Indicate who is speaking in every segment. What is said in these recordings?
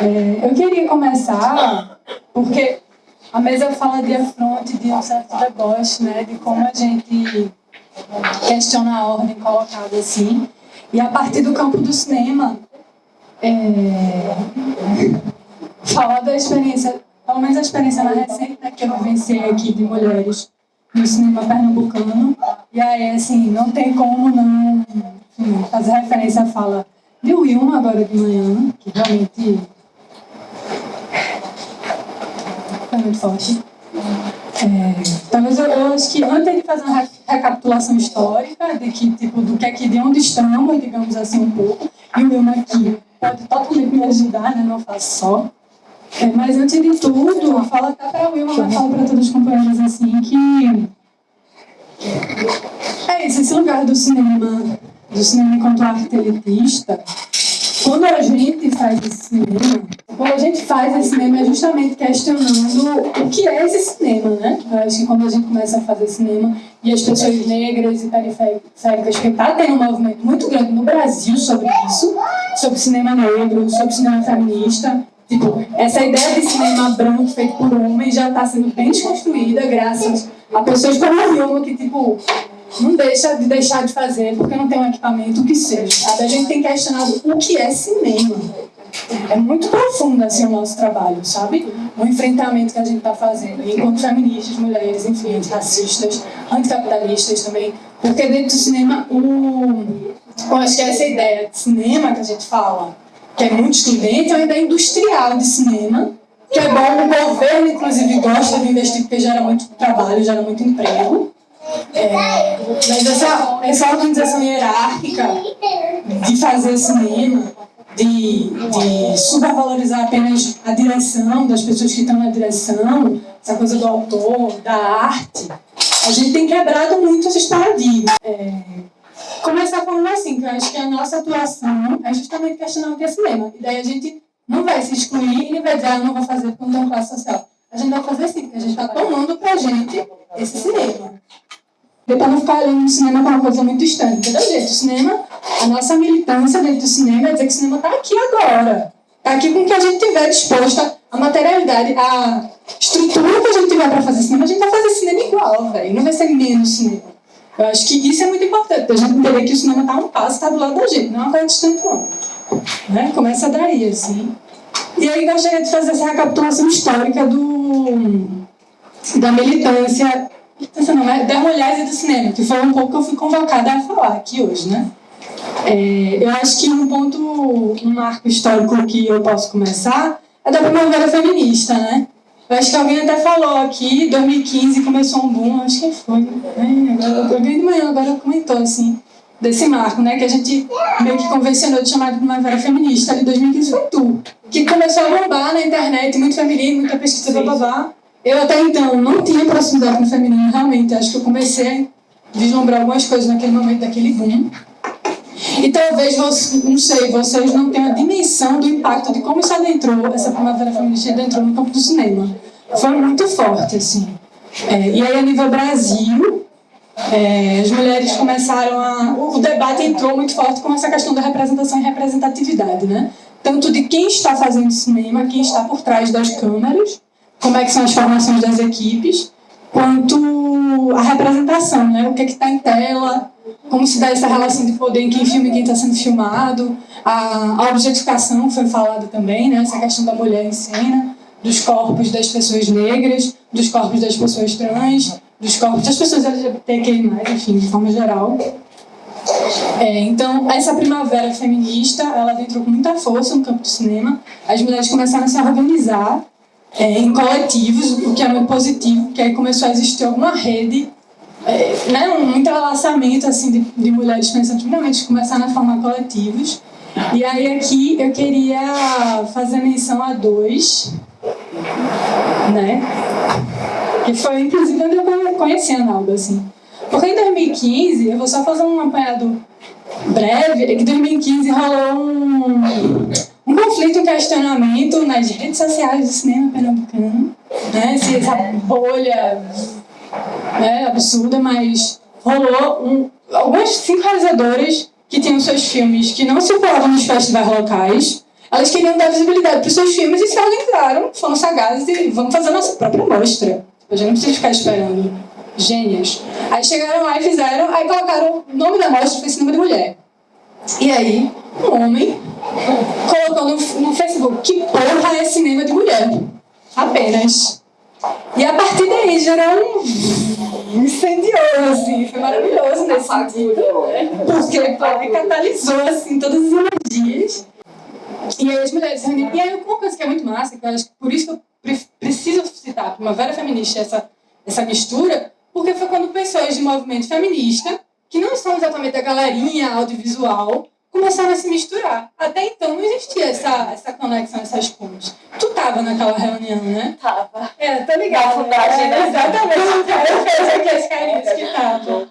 Speaker 1: É, eu queria começar porque a mesa fala de afronte, de um certo deboche, né, de como a gente questiona a ordem colocada assim. E a partir do campo do cinema, é, falar da experiência, pelo menos a experiência na recente né, que eu vivenciei aqui de mulheres no cinema pernambucano. E aí, assim, não tem como não enfim, fazer referência à fala de Wilma agora de manhã, que realmente muito forte. É, talvez eu, eu, acho que antes de fazer uma recapitulação histórica de que tipo do que é que de onde estamos, digamos assim um pouco, e o Wilma aqui pode totalmente me ajudar, né? Não faço só. É, mas antes de tudo, fala até para a Wilma, mas fala para todos os companheiros assim que é isso, esse lugar do cinema, do cinema enquanto arte elitista, quando a gente faz esse cinema, quando a gente faz esse cinema é justamente questionando o que é esse cinema, né? Eu acho que quando a gente começa a fazer cinema e as pessoas negras e periféricas, que está tendo um movimento muito grande no Brasil sobre isso, sobre cinema negro, sobre cinema feminista, Tipo, essa ideia de cinema branco feito por homens já está sendo bem desconstruída graças a pessoas como a Vilma que, tipo, não deixa de deixar de fazer porque não tem um equipamento, o que seja. Sabe? A gente tem questionado o que é cinema. É muito profundo assim, o nosso trabalho, sabe? O enfrentamento que a gente está fazendo. enquanto feministas, mulheres, enfim, antirracistas, anticapitalistas também. Porque dentro do cinema, o... eu acho que é essa ideia de cinema que a gente fala que é muito excludente, é uma ideia industrial de cinema, que é bom, o governo, inclusive, gosta de investir porque gera muito trabalho, gera muito emprego. É, mas essa, essa organização hierárquica de fazer cinema, de, de supervalorizar apenas a direção, das pessoas que estão na direção, essa coisa do autor, da arte, a gente tem quebrado muito esses paradigmas. É, começar falando assim, que eu acho que a nossa atuação é justamente questionar o que é cinema. E daí a gente não vai se excluir e vai dizer, ah, não vou fazer porque não tenho classe social. A gente vai fazer sim, porque a gente está tomando pra gente esse cinema. Depois não ficar olhando o cinema como uma coisa muito distante. Entendeu, gente? O cinema, a nossa militância dentro do cinema é dizer que o cinema está aqui agora. Está aqui com o que a gente tiver disposta, a materialidade, a estrutura que a gente tiver para fazer cinema, a gente vai fazer cinema igual, velho. Não vai ser menos cinema. Eu acho que isso é muito importante, a gente entender que o cinema está um passo, está do lado da gente, não é uma coisa distante não. Né? Começa daí, assim. E aí gostaria de fazer essa recapitulação histórica do, da militância é, das mulheres e do cinema, que foi um pouco que eu fui convocada a falar aqui hoje, né? É, eu acho que um ponto, um marco histórico que eu posso começar é da primavera feminista, né? Eu acho que alguém até falou aqui, 2015 começou um boom, acho que foi, né? Agora, alguém de manhã agora comentou, assim, desse marco, né? Que a gente meio que convencionou de chamar de Primavera Feminista, de 2015 foi tu. Que começou a bombar na internet, muito feminino, muita pesquisa, blá. Eu até então não tinha proximidade com o feminino, realmente. Acho que eu comecei a vislumbrar algumas coisas naquele momento, daquele boom. E talvez, você, não sei, vocês não tenham a dimensão do impacto de como isso adentrou, essa primavera feminista adentrou no campo do cinema. Foi muito forte, assim. É, e aí, a nível Brasil, é, as mulheres começaram a... O debate entrou muito forte com essa questão da representação e representatividade, né? Tanto de quem está fazendo cinema, quem está por trás das câmeras, como é que são as formações das equipes, quanto a representação, né? O que é está em tela, como se dá essa relação de poder em quem filma e quem está sendo filmado, a, a objetificação foi falada também, né? essa questão da mulher em cena, dos corpos das pessoas negras, dos corpos das pessoas trans, dos corpos das pessoas LGBTQI+, enfim, de forma geral. É, então, essa primavera feminista, ela entrou com muita força no campo do cinema. As mulheres começaram a se organizar é, em coletivos, o que é muito positivo, que aí começou a existir alguma rede é, né, um entrelaçamento assim, de, de mulheres pensantes realmente começaram a formar coletivos. E aí aqui eu queria fazer menção a dois, né? Que foi inclusive onde eu conheci a Nalda, assim. Porque em 2015, eu vou só fazer um apanhado breve, é que em 2015 rolou um, um conflito, um questionamento nas redes sociais do cinema pernambucano, né? Essa bolha né, absurda, mas rolou um, algumas cinco realizadoras que tinham seus filmes que não circulavam nos festivais locais, Elas queriam dar visibilidade para os seus filmes e se organizaram, foram sagazes e vamos fazer a nossa própria mostra. A gente não precisa ficar esperando. Gênios. Aí chegaram lá e fizeram, aí colocaram o nome da mostra foi Cinema de Mulher. E aí, um homem colocou no, no Facebook, que porra é cinema de mulher? Apenas. E a partir daí gerou um incendioso, assim, foi maravilhoso nesse sentido. Porque catalisou, assim, todas as energias. E aí as mulheres se reuniram. E aí uma coisa que é muito massa, que eu acho que por isso que eu preciso citar a Primavera Feminista, essa, essa mistura, porque foi quando pessoas de movimento feminista, que não são exatamente a galerinha audiovisual, começaram a se misturar. Até então não existia essa, essa conexão, essas pontes. Tu tava naquela reunião, né?
Speaker 2: Tava.
Speaker 1: É, tô ligada.
Speaker 2: Fundagem,
Speaker 1: é, exatamente. O cara fez aqui as carinhas que estavam.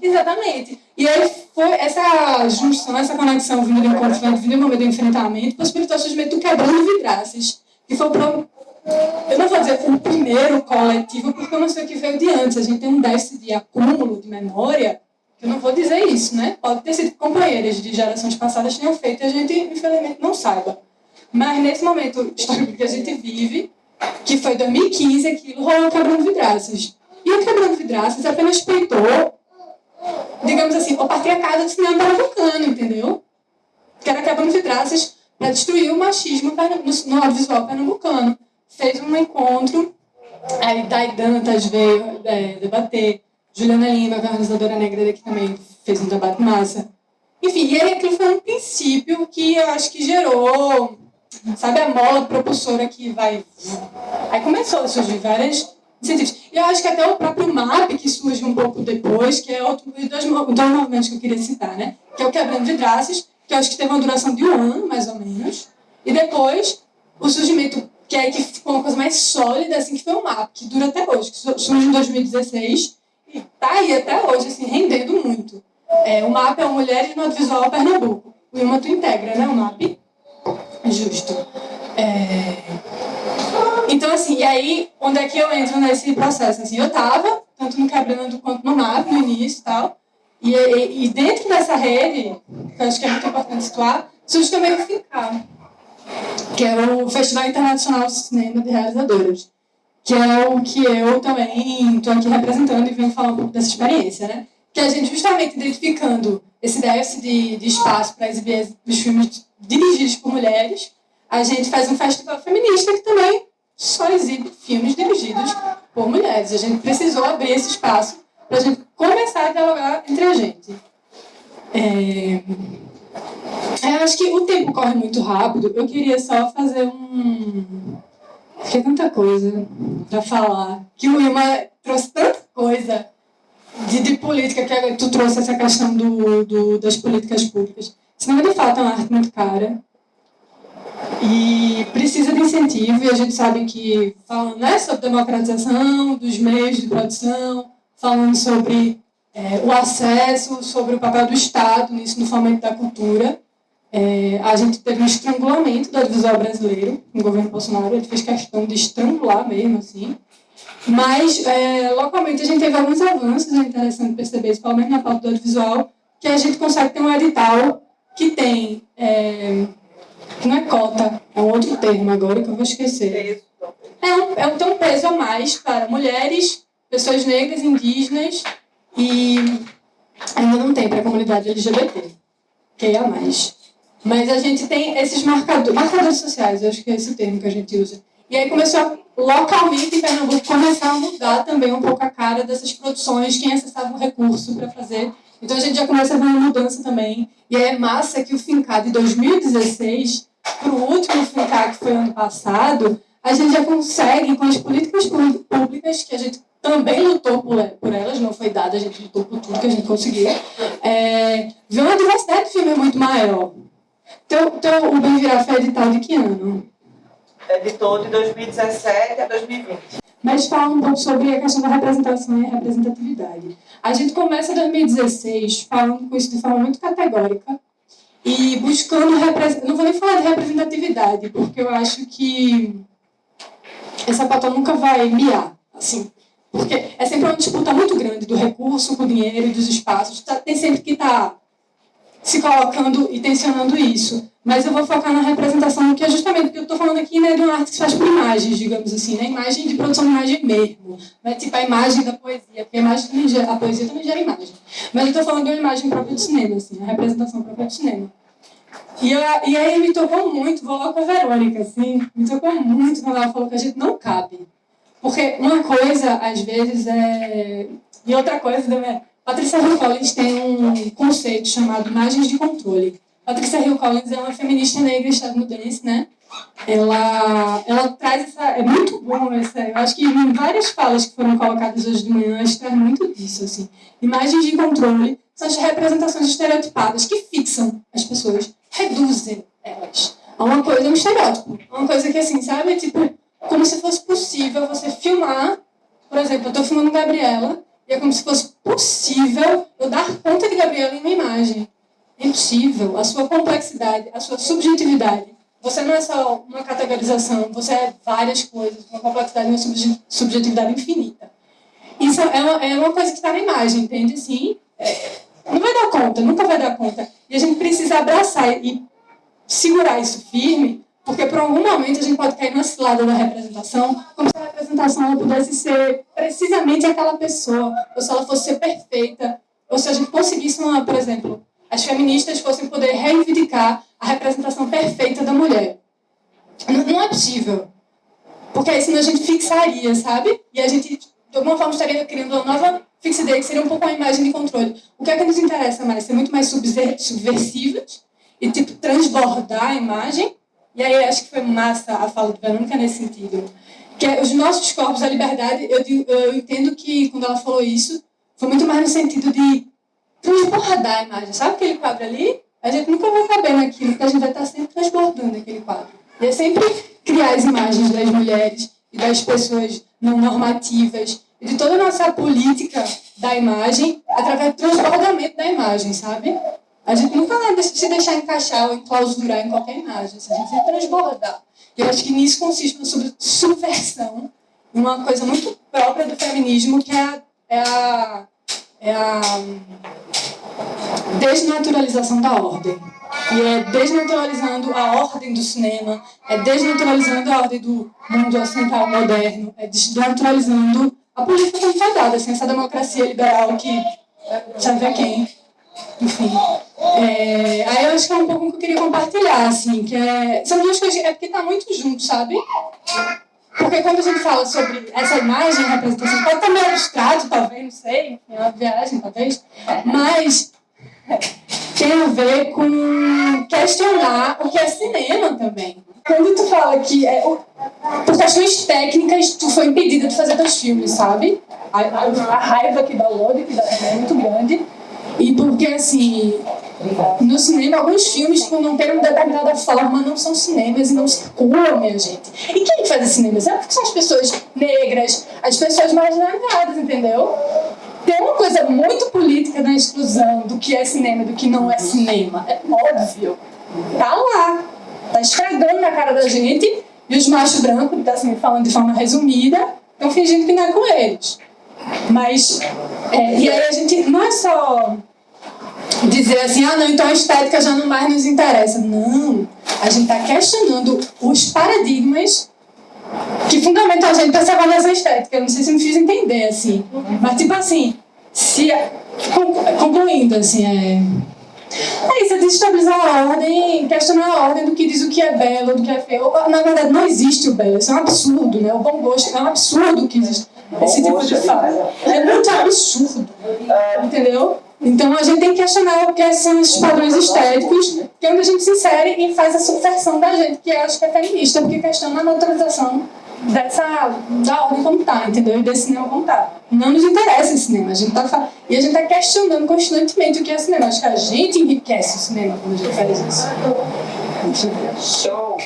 Speaker 1: Exatamente. E aí foi essa junção, essa conexão vindo do encontro, vindo do momento do enfrentamento, possibilitou o surgimento do quebrando vidraças, que foi o eu não vou dizer o primeiro coletivo, porque eu não sei o que veio de antes. A gente tem um déficit de acúmulo de memória eu não vou dizer isso, né? Pode ter sido companheiras de gerações passadas tenham feito e a gente, infelizmente, não saiba. Mas nesse momento histórico que a gente vive, que foi 2015, aquilo rolou quebrando vidraças. E o quebrando vidraças apenas peitou, digamos assim, o patriarcado do cinema pernambucano, entendeu? Que era quebrando vidraças para destruir o machismo no audiovisual pernambucano. Fez um encontro, aí Dai Dantas veio é, debater, Juliana Lima, é a organizadora negra daqui também, fez um debate massa. Enfim, e aquilo foi um princípio que eu acho que gerou, sabe, a mola propulsora que vai... Aí começou a surgir várias incentivos. E eu acho que até o próprio MAP, que surge um pouco depois, que é outro dos dois movimentos que eu queria citar, né? Que é o Quebrando Vidraças, que eu acho que teve uma duração de um ano, mais ou menos. E depois, o surgimento, que é que ficou uma coisa mais sólida, assim, que foi o MAP, que dura até hoje, que surge em 2016, e está aí até hoje, assim, rendendo muito. É, o MAP é o Mulheres no Audiovisual Pernambuco. O Ilma tu integra, né, o MAP? Justo. É... Então, assim, e aí, onde é que eu entro nesse processo? Assim, eu estava, tanto no Quebrando quanto no MAP, no início e tal, e, e, e, dentro dessa rede, que eu acho que é muito importante situar, surge também o FINCAR, que é o Festival Internacional de Cinema de Realizadoras que é o que eu também estou aqui representando e venho falar um pouco dessa experiência, né? Que a gente justamente identificando esse déficit de, de espaço para exibir os filmes dirigidos por mulheres, a gente faz um festival feminista que também só exibe filmes dirigidos por mulheres. A gente precisou abrir esse espaço para a gente começar a dialogar entre a gente. É... Eu acho que o tempo corre muito rápido. Eu queria só fazer um, é tanta coisa para falar. Que o Wilma trouxe tanta coisa de, de política, que tu trouxe essa questão do, do, das políticas públicas. Cinema, de fato, é uma arte muito cara. E precisa de incentivo, e a gente sabe que, falando né, sobre democratização dos meios de produção, falando sobre é, o acesso, sobre o papel do Estado nisso, no fomento da cultura, é, a gente teve um estrangulamento do audiovisual brasileiro, no governo Bolsonaro, ele fez questão de estrangular mesmo, assim. Mas, é, localmente, a gente teve alguns avanços, é interessante perceber isso, pelo menos na parte do audiovisual, que a gente consegue ter um edital que tem, é, que não é cota, é um outro termo agora que eu vou esquecer. É um, é um, tem um peso a mais para mulheres, pessoas negras, indígenas e ainda não tem para a comunidade LGBT, que é a mais. Mas a gente tem esses marcadores, marcadores sociais, acho que é esse termo que a gente usa. E aí começou, localmente em Pernambuco, começar a mudar também um pouco a cara dessas produções, quem acessava o recurso para fazer. Então a gente já começa a ver uma mudança também. E é massa que o FINCA de 2016 para o último FINCA que foi ano passado, a gente já consegue, com as políticas públicas, que a gente também lutou por, elas, não foi dada, a gente lutou por tudo que a gente conseguiu, é, ver uma diversidade de filme muito maior. Então, então o Bem Virar foi editado de que ano?
Speaker 2: Editou de 2017 a 2020.
Speaker 1: Mas fala um pouco sobre a questão da representação e representatividade. A gente começa em 2016 falando com isso de forma muito categórica e buscando... Não vou nem falar de representatividade, porque eu acho que essa pauta nunca vai miar, assim. Porque é sempre uma disputa muito grande do recurso, com o dinheiro e dos espaços. Tá, tem sempre que estar tá se colocando e tensionando isso. mas eu vou focar na representação, que é justamente porque eu estou falando aqui né, de uma arte que se faz por imagens, digamos assim, né? imagem de produção de imagem mesmo, né? tipo a imagem da poesia, porque a, imagem também gera, a poesia também gera imagem. Mas eu estou falando de uma imagem própria do cinema, assim, a representação própria do cinema. E, eu, e aí me tocou muito, vou lá com a Verônica, assim, me tocou muito quando ela falou que a gente não cabe. Porque uma coisa, às vezes, é... E outra coisa também é... Patrícia Hill Collins tem um conceito chamado imagens de controle. Patrícia Hill Collins é uma feminista negra estadunidense, né? Ela, ela traz essa... É muito bom essa... Eu acho que em várias falas que foram colocadas hoje de manhã, acho que traz muito disso, assim. Imagens de controle são as representações estereotipadas que fixam as pessoas, reduzem elas a uma coisa, um estereótipo. Uma coisa que, assim, sabe? Tipo, como se fosse possível você filmar... Por exemplo, eu estou filmando Gabriela e é como se fosse possível eu dar conta de Gabriela em uma imagem. É impossível. A sua complexidade, a sua subjetividade. Você não é só uma categorização, você é várias coisas, uma complexidade e uma subjetividade infinita. Isso é uma, é uma coisa que está na imagem, entende? Sim. É, não vai dar conta, nunca vai dar conta. E a gente precisa abraçar e segurar isso firme, porque por algum momento a gente pode cair na cilada da representação, como se a representação pudesse ser precisamente aquela pessoa, ou se ela fosse ser perfeita, ou se a gente conseguisse, uma, por exemplo, as feministas fossem poder reivindicar a representação perfeita da mulher. Não é possível. Porque aí senão a gente fixaria, sabe? E a gente, de alguma forma, estaria criando uma nova fixidez, que seria um pouco uma imagem de controle. O que é que nos interessa mais? Ser muito mais subversivas e, tipo, transbordar a imagem. E aí acho que foi massa a fala do Verônica nesse sentido. Que é, os nossos corpos, a liberdade, eu, eu entendo que quando ela falou isso, foi muito mais no sentido de transbordar a imagem. Sabe aquele quadro ali? A gente nunca vai caber naquilo, porque a gente vai estar sempre transbordando aquele quadro. E é sempre criar as imagens das mulheres e das pessoas não normativas e de toda a nossa política da imagem através do transbordamento da imagem, sabe? A gente nunca vai se deixar encaixar ou enclausurar em qualquer imagem, a gente sempre transbordar. E eu acho que nisso consiste uma subversão, uma coisa muito própria do feminismo, que é a, é a é a desnaturalização da ordem. E é desnaturalizando a ordem do cinema, é desnaturalizando a ordem do mundo ocidental moderno, é desnaturalizando a política como foi dada, assim, essa democracia liberal que sabe a quem. Enfim. É, aí eu acho que é um pouco que eu queria compartilhar, assim, que é, são duas coisas, é porque tá muito junto, sabe? Porque quando a gente fala sobre essa imagem, representação, pode estar meio abstrato, talvez, não sei, é uma viagem, talvez, mas tem a ver com questionar o que é cinema também. Quando tu fala que é, por questões técnicas tu foi impedida de fazer teus filmes, sabe? A, a, a raiva que dá o ódio que dá é muito grande. E porque, assim, no cinema, alguns filmes, por não terem uma determinada forma, não são cinemas e não circulam, minha gente. E quem faz cinemas? É porque são as pessoas negras, as pessoas marginalizadas, entendeu? Tem uma coisa muito política na exclusão do que é cinema e do que não é cinema. É óbvio. Tá lá. Tá estragando na cara da gente e os machos brancos, tá assim, falando de forma resumida, estão fingindo que não é com eles. Mas, é, e aí a gente não é só dizer assim, ah não, então a estética já não mais nos interessa. Não, a gente está questionando os paradigmas que fundamentam a gente para essa avaliação estética. Eu não sei se me fiz entender, assim. Mas tipo assim, se, concluindo, assim, é... É isso, é desestabilizar a ordem, questionar a ordem do que diz o que é belo, do que é feio. Na verdade, não existe o belo, isso é um absurdo, né? O bom gosto é um absurdo que existe esse tipo de fala. É muito absurdo, entendeu? Então a gente tem que questionar o que são esses padrões estéticos, que é onde a gente se insere e faz a subversão da gente, que eu acho que é feminista, porque questiona a naturalização dessa, da ordem como tá, entendeu? E desse cinema como tá. Não nos interessa esse cinema, a gente tá e a gente está questionando constantemente o que é cinema. Acho que a gente enriquece o cinema quando a gente faz isso.
Speaker 2: Show!